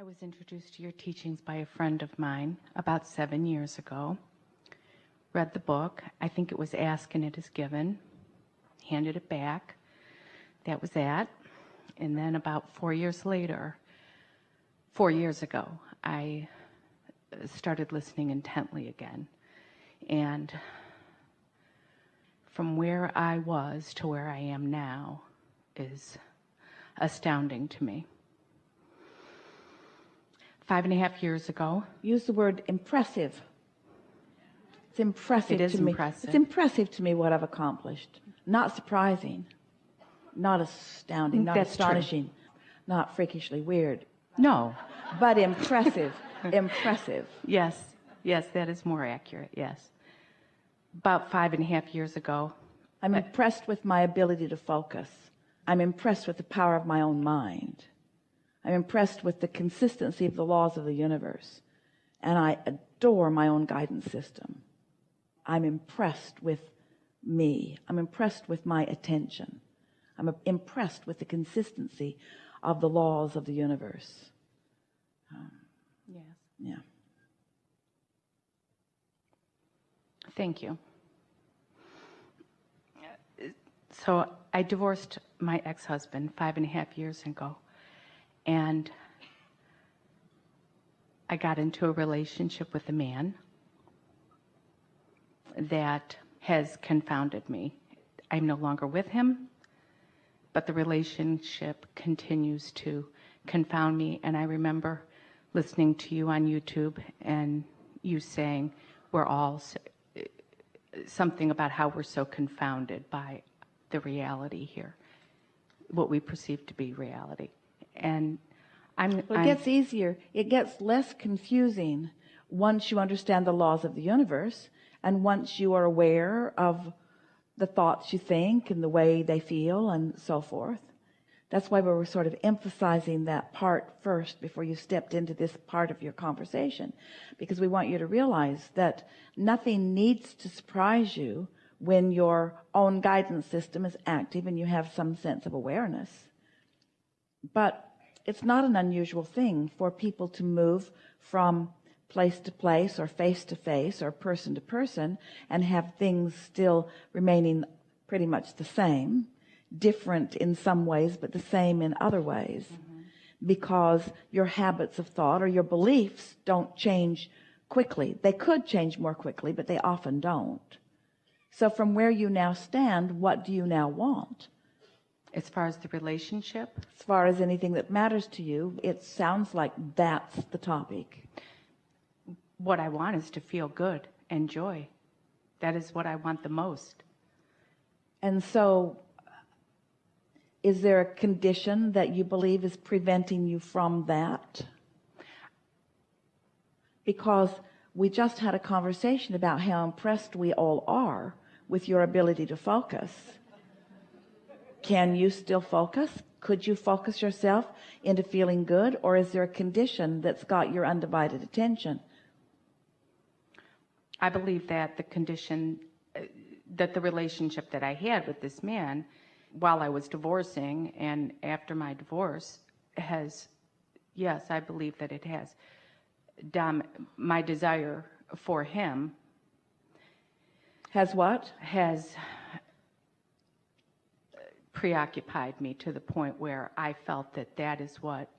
I was introduced to your teachings by a friend of mine about seven years ago. Read the book. I think it was Ask and It Is Given. Handed it back. That was that. And then about four years later, four years ago, I started listening intently again. And from where I was to where I am now is astounding to me. Five and a half years ago. Use the word impressive. It's impressive It is to me. impressive. It's impressive to me what I've accomplished. Not surprising. Not astounding. Not That's true. astonishing. Not freakishly weird. No. But impressive. impressive. Yes. Yes, that is more accurate. Yes. About five and a half years ago, I'm impressed with my ability to focus. I'm impressed with the power of my own mind. I'm impressed with the consistency of the laws of the universe. And I adore my own guidance system. I'm impressed with me. I'm impressed with my attention. I'm impressed with the consistency of the laws of the universe. Um, yes. Yeah. Thank you. So I divorced my ex-husband five and a half years ago, and I got into a relationship with a man that has confounded me. I'm no longer with him, but the relationship continues to confound me. And I remember listening to you on YouTube and you saying we're all s- something about how we're so confounded by the reality here, what we perceive to be reality. And I'm, Well, it I'm- gets easier. It gets less confusing once you understand the laws of the universe and once you are aware of the thoughts you think and the way they feel and so forth. That's why we were sort of emphasizing that part first before you stepped into this part of your conversation, because we want you to realize that nothing needs to surprise you when your own guidance system is active and you have some sense of awareness. But it's not an unusual thing for people to move from place to place or face to face or person to person and have things still remaining pretty much the same, different in some ways, but the same in other ways. Mm-hmm. Because your habits of thought or your beliefs don't change quickly. They could change more quickly, but they often don't. So from where you now stand, what do you now want? As far as the relationship, as far as anything that matters to you, it sounds like that's the topic. what I want is to feel good and joy. That is what I want the most. And so, is there a condition that you believe is preventing you from that? Because we just had a conversation about how impressed we all are with your ability to focus. Can you still focus? Could you focus yourself into feeling good? Or is there a condition that's got your undivided attention? I believe that the condition, uh, that the relationship that I had with this man while I was divorcing and after my divorce has, yes, I believe that it has. Dom, my desire for him Has what? has preoccupied me to the point where I felt that that is what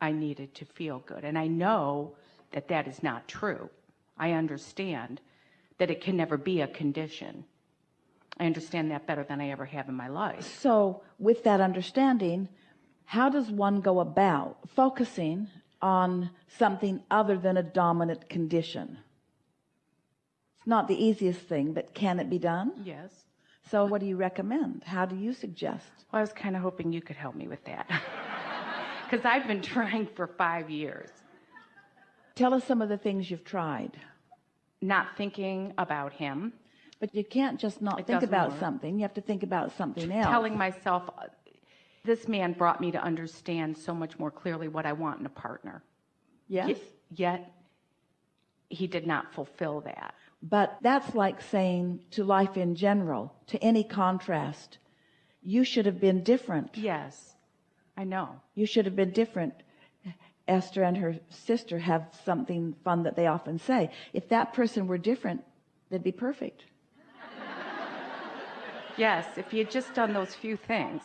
I needed to feel good. And I know that that is not true. I understand that it can never be a condition. I understand that better than I ever have in my life. So with that understanding, how does one go about focusing on something other than a dominant condition? It's not the easiest thing, but can it be done? Yes. So what do you recommend? How do you suggest? Well, I was kind of hoping you could help me with that. Because I've been trying for five years, Tell us some of the things you've tried. not thinking about him, But you can't just not It think about work. something. You have to think about something else. telling myself uh, this man brought me to understand so much more clearly what I want in a partner. yes. Ye- Yet he did not fulfill that. But that's like saying to life in general, to any contrast, you should have been different. Yes, I know. You should have been different Esther and her sister have something fun that they often say. If that person were different, they'd be perfect. Yes, if you had just done those few things.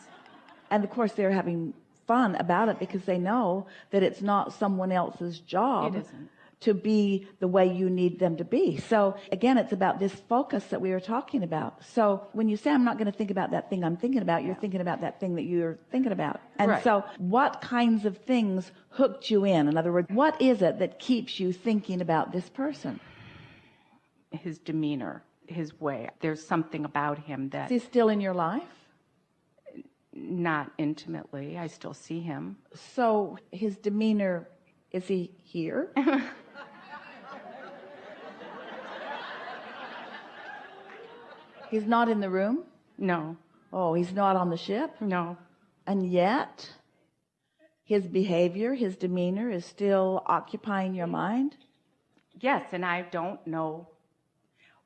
And of course, they're having fun about it because they know that it's not someone else's job It isn't. To be the way you need them to be. So again, it's about this focus that we were talking about. So when you say, I'm not going to think about that thing I'm thinking about, you're thinking about that thing that you're thinking about. And Right. so what kinds of things hooked you in? In other words, what is it that keeps you thinking about this person? His demeanor, his way. There's something about him Is that he still in your life? not intimately. I still see him. So his demeanor, is he here? he's not in the room? No, Oh, he's not on the ship? no. And yet, his behavior, his demeanor is still occupying your mind? Yes, and I don't know.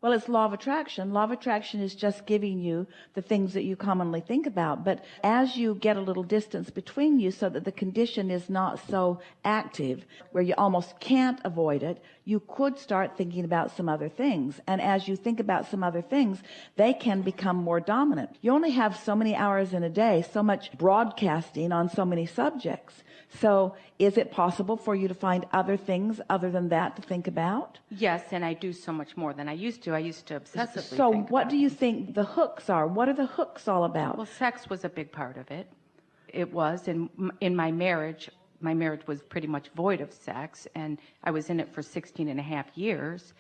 Well, it's law of attraction. Law of attraction is just giving you the things that you commonly think about. But as you get a little distance between you so that the condition is not so active where you almost can't avoid it, you could start thinking about some other things. And as you think about some other things, they can become more dominant. You only have so many hours in a day, so much broadcasting on so many subjects. So is it possible for you to find other things other than that to think about? Yes, and I do so much more than I used to. I used to obsessively So what do you think the hooks are? What are the hooks all about? Well, sex was a big part of it. It was, and m- in my marriage, my marriage was pretty much void of sex, and I was in it for 16 and a half years.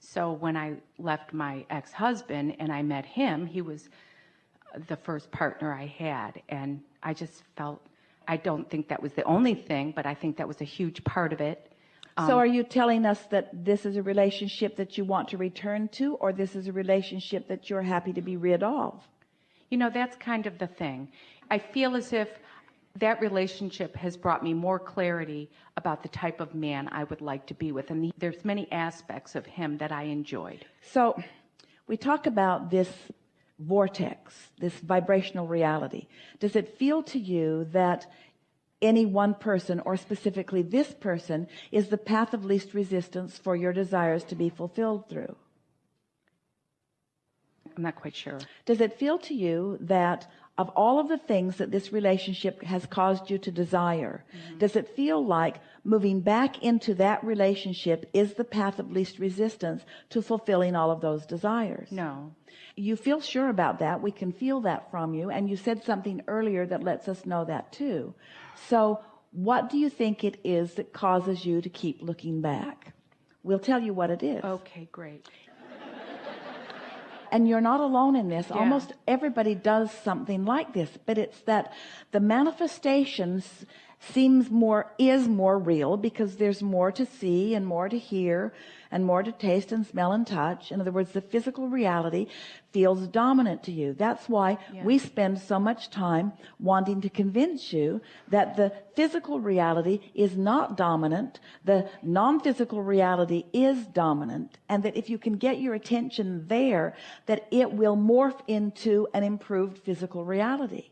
So when I left my ex-husband and I met him, he was the first partner I had, and I just felt, I don't think that was the only thing, but I think that was a huge part of it. So um, are you telling us that this is a relationship that you want to return to or this is a relationship that you're happy to be rid of? You know, that's kind of the thing. I feel as if that relationship has brought me more clarity about the type of man I would like to be with. And there's many aspects of him that I enjoyed. So we talk about this vortex, this vibrational reality. Does it feel to you that any one person or specifically this person is the path of least resistance for your desires to be fulfilled through? I'm not quite sure. Does it feel to you that of all of the things that this relationship has caused you to desire, mm-hmm. does it feel like moving back into that relationship is the path of least resistance to fulfilling all of those desires? No. You feel sure about that. We can feel that from you. And you said something earlier that lets us know that too. So what do you think it is that causes you to keep looking back? We'll tell you what it is. Okay, great. And you're not alone in this. Almost everybody does something like this, but it's that the manifestations seems more, is more real because there's more to see and more to hear and more to taste and smell and touch. In other words, the physical reality feels dominant to you. That's why we spend so much time wanting to convince you that the physical reality is not dominant. The non-physical reality is dominant. And that if you can get your attention there, that it will morph into an improved physical reality.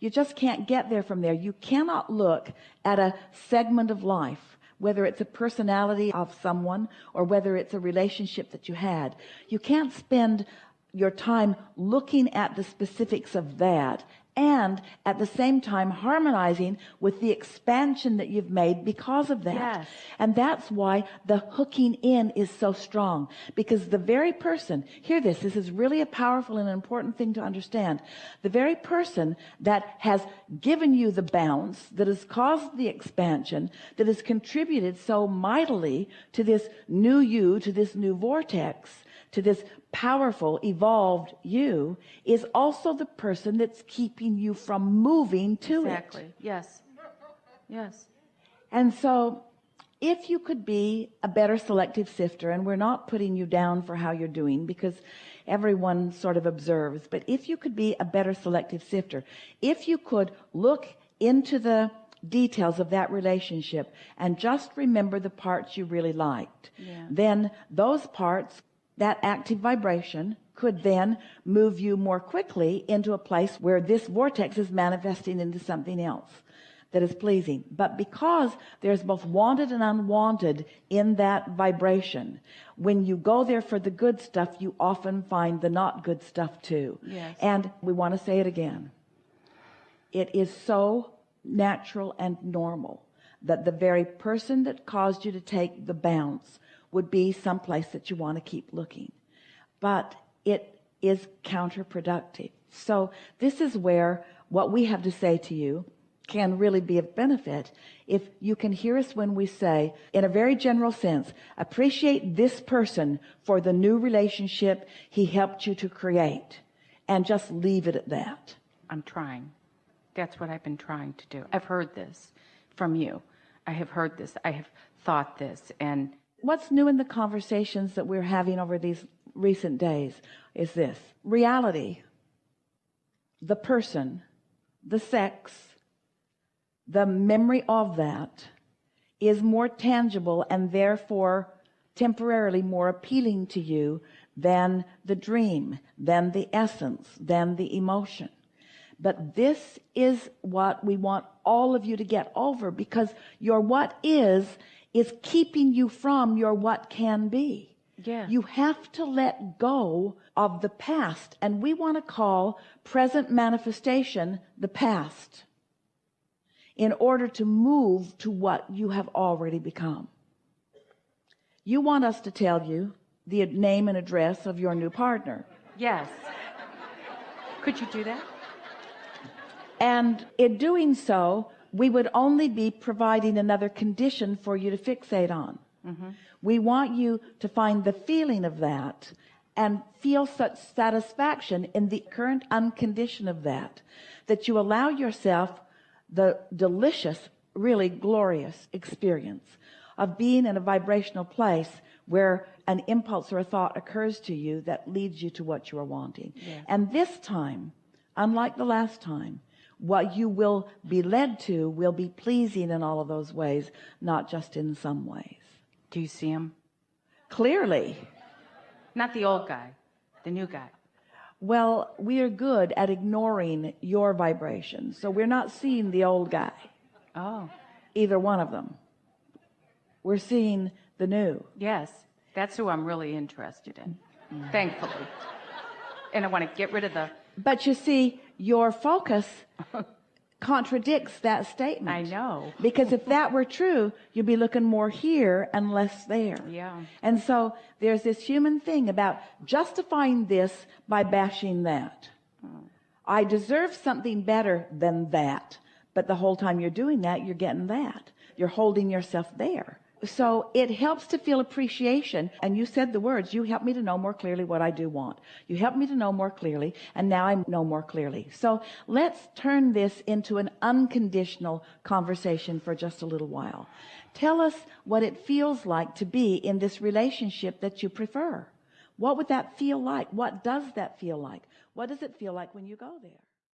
You just can't get there from there. You cannot look at a segment of life, whether it's a personality of someone or whether it's a relationship that you had. You can't spend your time looking at the specifics of that and at the same time harmonizing with the expansion that you've made because of that. Yes. And that's why the hooking in is so strong because the very person, hear this, this is really a powerful and important thing to understand. The very person that has given you the bounce, that has caused the expansion, that has contributed so mightily to this new you, to this new vortex, to this powerful, evolved you, is also the person that's keeping you from moving to it. Exactly. Yes. Yes. And so if you could be a better selective sifter, and we're not putting you down for how you're doing because everyone sort of observes, but if you could be a better selective sifter, if you could look into the details of that relationship and just remember the parts you really liked, then those parts, that active vibration could then move you more quickly into a place where this vortex is manifesting into something else. that is pleasing but because there's both wanted and unwanted in that vibration when you go there for the good stuff you often find the not good stuff too Yes. and we want to say it again it is so natural and normal that the very person that caused you to take the bounce would be someplace that you want to keep looking but it is counterproductive so this is where what we have to say to you can really be of benefit if you can hear us when we say in a very general sense appreciate this person for the new relationship he helped you to create and just leave it at that I'm trying. That's what I've been trying to do. I've heard this from you. I have heard this. I have thought this. And what's new in the conversations that we're having over these recent days is this. Reality. The person. The sex. The memory of that is more tangible and therefore temporarily more appealing to you than the dream than the essence than the emotion. But this is what we want all of you to get over because your what is is keeping you from your what can be Yeah. you have to let go of the past and we want to call present manifestation the past in order to move to what you have already become you want us to tell you the name and address of your new partner yes. Could you do that? and in doing so we would only be providing another condition for you to fixate on. Mm-hmm. We want you to find the feeling of that and feel such satisfaction in the current uncondition of that that you allow yourself the delicious really glorious experience of being in a vibrational place where an impulse or a thought occurs to you that leads you to what you are wanting. And this time unlike the last time what you will be led to will be pleasing in all of those ways not just in some ways Do you see him? clearly Not the old guy, the new guy. well we are good at ignoring your vibration so we're not seeing the old guy Oh, either one of them we're seeing the new yes. That's who I'm really interested in, thankfully. And I want to get rid of the, but you see your focus contradicts that statement. I know. because if that were true you'd be looking more here and less there. Yeah. and so there's this human thing about justifying this by bashing that. Hmm. I deserve something better than that. But the whole time you're doing that you're getting that. You're holding yourself there so it helps to feel appreciation. And you said the words you help me to know more clearly what I do want. You help me to know more clearly and now I know more clearly. So let's turn this into an unconditional conversation for just a little while. Tell us what it feels like to be in this relationship that you prefer. What would that feel like? What does that feel like? What does it feel like when you go there